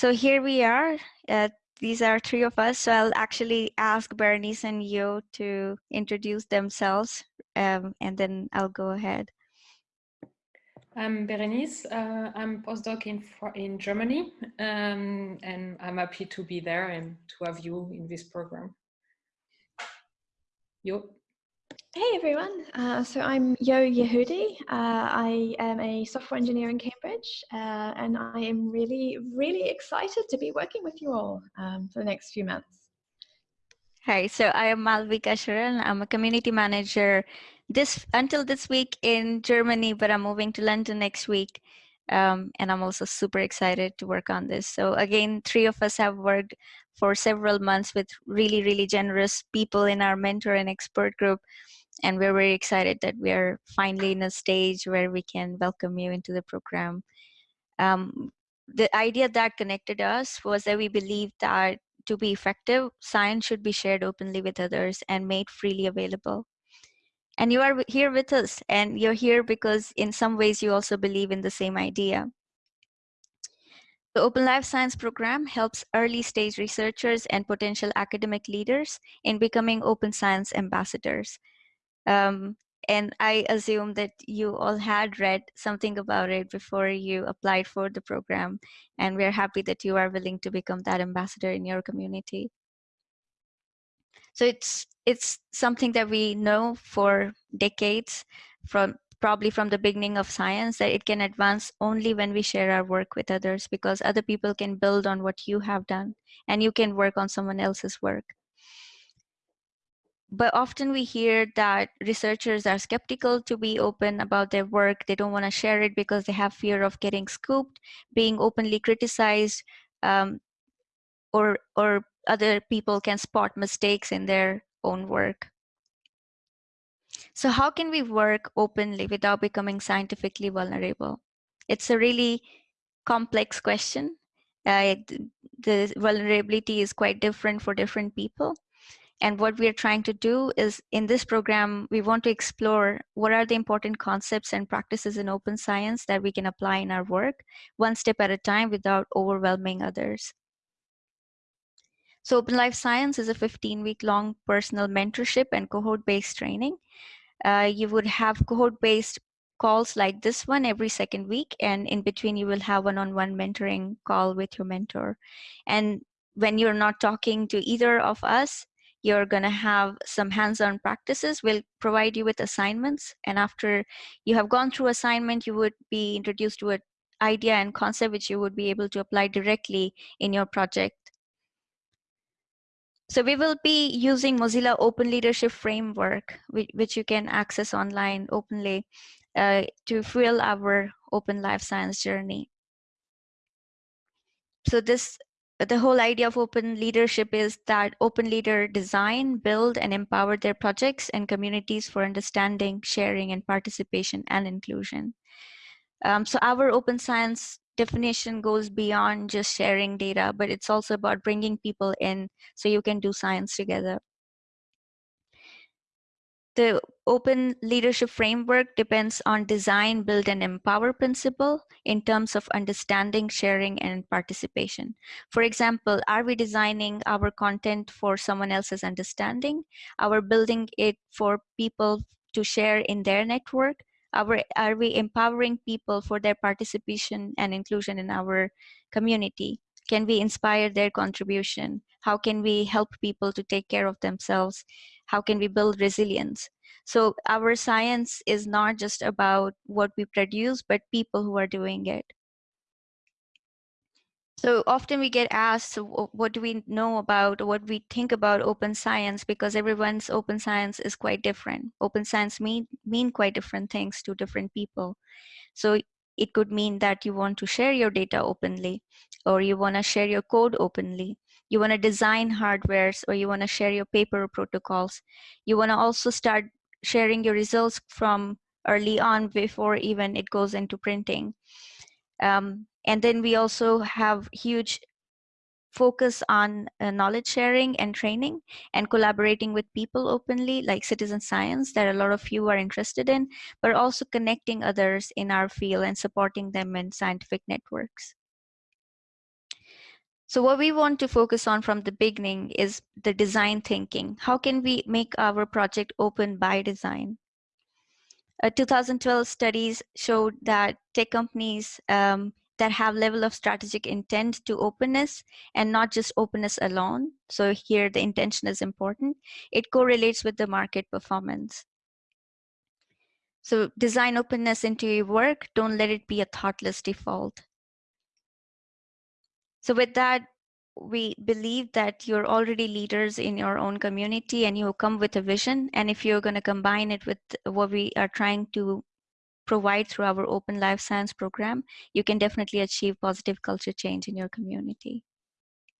so here we are. Uh, these are three of us. So I'll actually ask Berenice and Yo to introduce themselves, um, and then I'll go ahead. I'm Berenice. Uh, I'm postdoc in in Germany, um, and I'm happy to be there and to have you in this program. Yo. Hey everyone, uh, so I'm Yo Yehudi. Uh, I am a software engineer in Cambridge uh, and I am really, really excited to be working with you all um, for the next few months. Hi, so I am Malvika Sharan. I'm a community manager this until this week in Germany, but I'm moving to London next week. Um, and I'm also super excited to work on this. So again, three of us have worked for several months with really, really generous people in our mentor and expert group and we're very excited that we are finally in a stage where we can welcome you into the program. Um, the idea that connected us was that we believe that to be effective, science should be shared openly with others and made freely available. And you are here with us, and you're here because in some ways you also believe in the same idea. The Open Life Science program helps early stage researchers and potential academic leaders in becoming open science ambassadors. Um, and I assume that you all had read something about it before you applied for the program. And we're happy that you are willing to become that ambassador in your community. So it's it's something that we know for decades from probably from the beginning of science that it can advance only when we share our work with others because other people can build on what you have done and you can work on someone else's work but often we hear that researchers are skeptical to be open about their work. They don't want to share it because they have fear of getting scooped, being openly criticized, um, or, or other people can spot mistakes in their own work. So how can we work openly without becoming scientifically vulnerable? It's a really complex question. Uh, the vulnerability is quite different for different people. And what we're trying to do is in this program, we want to explore what are the important concepts and practices in open science that we can apply in our work, one step at a time without overwhelming others. So Open Life Science is a 15 week long personal mentorship and cohort based training. Uh, you would have cohort based calls like this one every second week and in between you will have one-on-one -on -one mentoring call with your mentor and when you're not talking to either of us you're going to have some hands-on practices we'll provide you with assignments and after you have gone through assignment you would be introduced to an idea and concept which you would be able to apply directly in your project so we will be using Mozilla Open Leadership Framework, which, you can access online openly uh, to fuel our open life science journey. So this the whole idea of open leadership is that open leader design, build, and empower their projects and communities for understanding, sharing, and participation and inclusion. Um, so our open science definition goes beyond just sharing data, but it's also about bringing people in so you can do science together. The open leadership framework depends on design, build, and empower principle in terms of understanding, sharing, and participation. For example, are we designing our content for someone else's understanding? Are we building it for people to share in their network? Are we, are we empowering people for their participation and inclusion in our community? Can we inspire their contribution? How can we help people to take care of themselves? How can we build resilience? So our science is not just about what we produce but people who are doing it. So often we get asked what do we know about what we think about open science? because everyone's open science is quite different. Open science mean mean quite different things to different people. So it could mean that you want to share your data openly or you want to share your code openly you want to design hardwares or you want to share your paper protocols. You want to also start sharing your results from early on before even it goes into printing. Um, and then we also have huge focus on uh, knowledge sharing and training and collaborating with people openly like citizen science that a lot of you are interested in but also connecting others in our field and supporting them in scientific networks So what we want to focus on from the beginning is the design thinking. How can we make our project open by design? A 2012 studies showed that tech companies um, that have level of strategic intent to openness and not just openness alone. So here the intention is important. It correlates with the market performance. So design openness into your work. Don't let it be a thoughtless default. So with that, we believe that you're already leaders in your own community and you come with a vision. And if you're going to combine it with what we are trying to provide through our open life science program, you can definitely achieve positive culture change in your community.